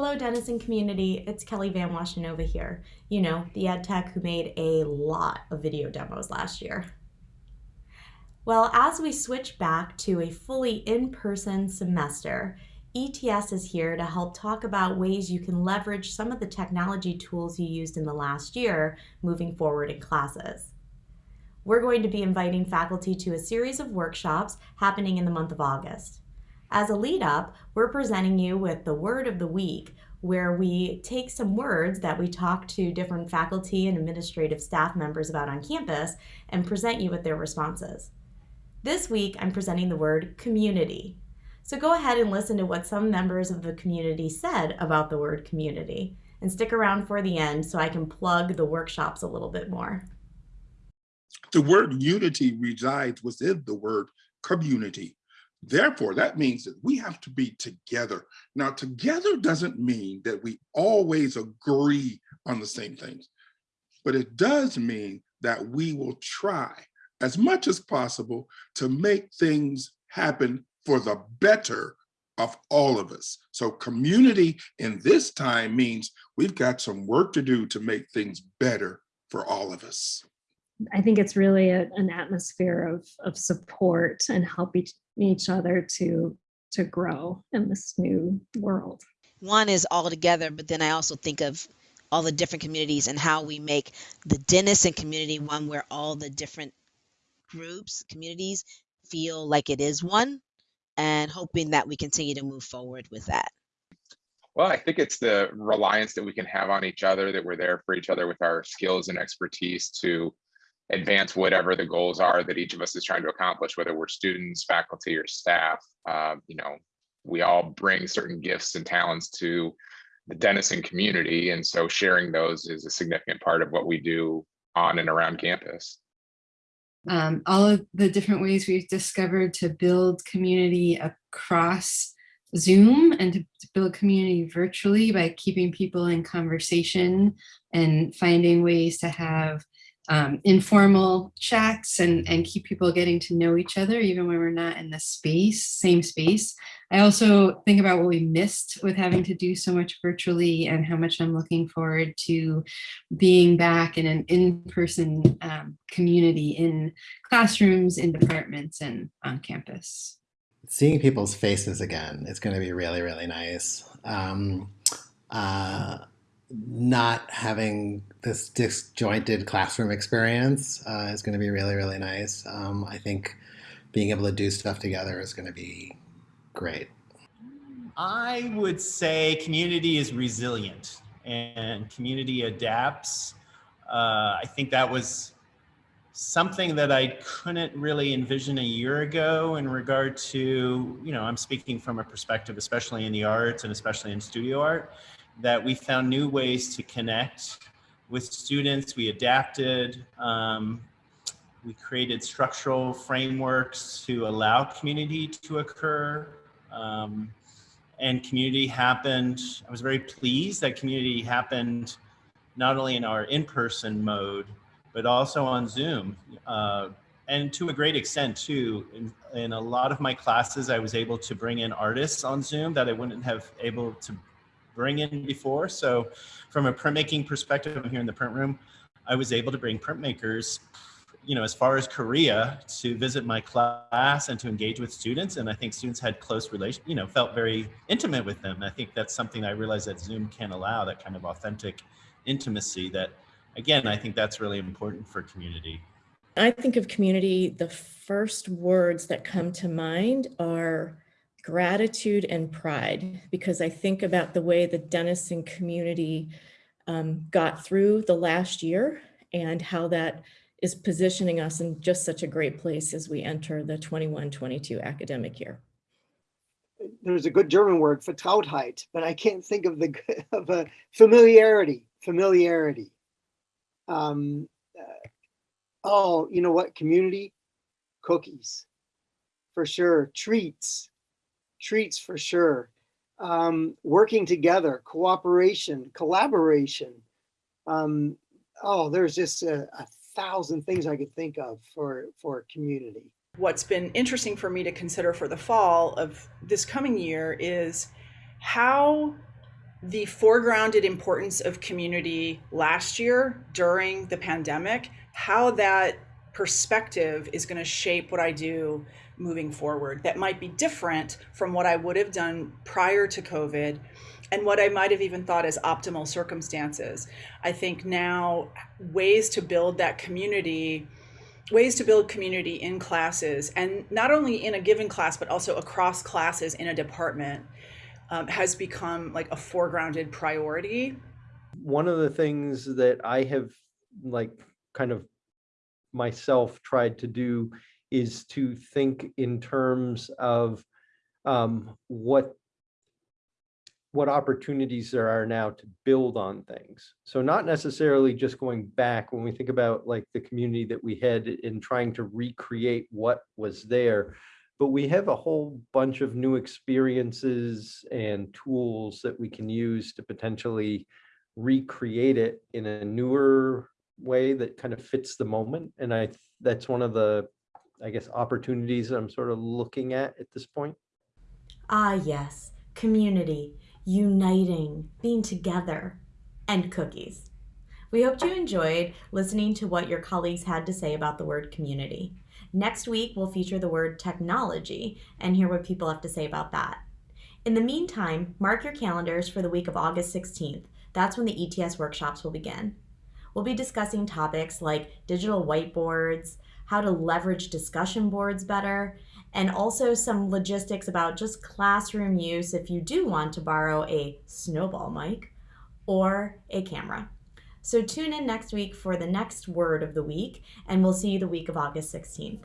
Hello, Denison community. It's Kelly Van Washenova here. You know, the ed tech who made a lot of video demos last year. Well, as we switch back to a fully in-person semester, ETS is here to help talk about ways you can leverage some of the technology tools you used in the last year moving forward in classes. We're going to be inviting faculty to a series of workshops happening in the month of August. As a lead up, we're presenting you with the word of the week, where we take some words that we talk to different faculty and administrative staff members about on campus and present you with their responses. This week, I'm presenting the word community. So go ahead and listen to what some members of the community said about the word community and stick around for the end so I can plug the workshops a little bit more. The word unity resides within the word community. Therefore, that means that we have to be together. Now, together doesn't mean that we always agree on the same things, but it does mean that we will try as much as possible to make things happen for the better of all of us. So community in this time means we've got some work to do to make things better for all of us. I think it's really a, an atmosphere of, of support and help each, each other to, to grow in this new world. One is all together, but then I also think of all the different communities and how we make the Denison community one where all the different groups, communities feel like it is one and hoping that we continue to move forward with that. Well, I think it's the reliance that we can have on each other, that we're there for each other with our skills and expertise to advance whatever the goals are that each of us is trying to accomplish, whether we're students, faculty, or staff. Uh, you know, we all bring certain gifts and talents to the Denison community. And so sharing those is a significant part of what we do on and around campus um, all of the different ways we've discovered to build community across Zoom and to, to build community virtually by keeping people in conversation and finding ways to have um, informal chats and, and keep people getting to know each other, even when we're not in the space, same space. I also think about what we missed with having to do so much virtually and how much I'm looking forward to being back in an in-person um, community in classrooms, in departments, and on campus. Seeing people's faces again is going to be really, really nice. Um, uh, not having this disjointed classroom experience uh, is going to be really, really nice. Um, I think being able to do stuff together is going to be great. I would say community is resilient and community adapts. Uh, I think that was something that I couldn't really envision a year ago in regard to, you know, I'm speaking from a perspective, especially in the arts and especially in studio art, that we found new ways to connect with students. We adapted, um, we created structural frameworks to allow community to occur. Um, and community happened, I was very pleased that community happened not only in our in-person mode, but also on Zoom. Uh, and to a great extent too, in, in a lot of my classes, I was able to bring in artists on Zoom that I wouldn't have able to bring in before. So from a printmaking perspective, here in the print room, I was able to bring printmakers, you know, as far as Korea to visit my class and to engage with students. And I think students had close relation, you know, felt very intimate with them. And I think that's something I realized that Zoom can allow, that kind of authentic intimacy that, again, I think that's really important for community. I think of community, the first words that come to mind are gratitude and pride because I think about the way the Denison community um, got through the last year and how that is positioning us in just such a great place as we enter the 21-22 academic year. There's a good German word for Trautheit, but I can't think of the of a familiarity. Familiarity. Um, uh, oh, you know what? Community cookies, for sure. Treats, treats for sure. Um, working together, cooperation, collaboration. Um, oh, there's just a, a thousand things I could think of for, for community. What's been interesting for me to consider for the fall of this coming year is how the foregrounded importance of community last year during the pandemic, how that perspective is going to shape what I do moving forward. That might be different from what I would have done prior to COVID and what I might have even thought as optimal circumstances. I think now ways to build that community, ways to build community in classes, and not only in a given class, but also across classes in a department, um, has become like a foregrounded priority. One of the things that I have like kind of myself tried to do is to think in terms of um, what what opportunities there are now to build on things. So not necessarily just going back when we think about like the community that we had in trying to recreate what was there, but we have a whole bunch of new experiences and tools that we can use to potentially recreate it in a newer way that kind of fits the moment. And I that's one of the, I guess, opportunities I'm sort of looking at at this point. Ah, yes, community uniting, being together, and cookies. We hoped you enjoyed listening to what your colleagues had to say about the word community. Next week, we'll feature the word technology and hear what people have to say about that. In the meantime, mark your calendars for the week of August 16th. That's when the ETS workshops will begin. We'll be discussing topics like digital whiteboards, how to leverage discussion boards better, and also some logistics about just classroom use if you do want to borrow a snowball mic or a camera. So tune in next week for the next word of the week, and we'll see you the week of August 16th.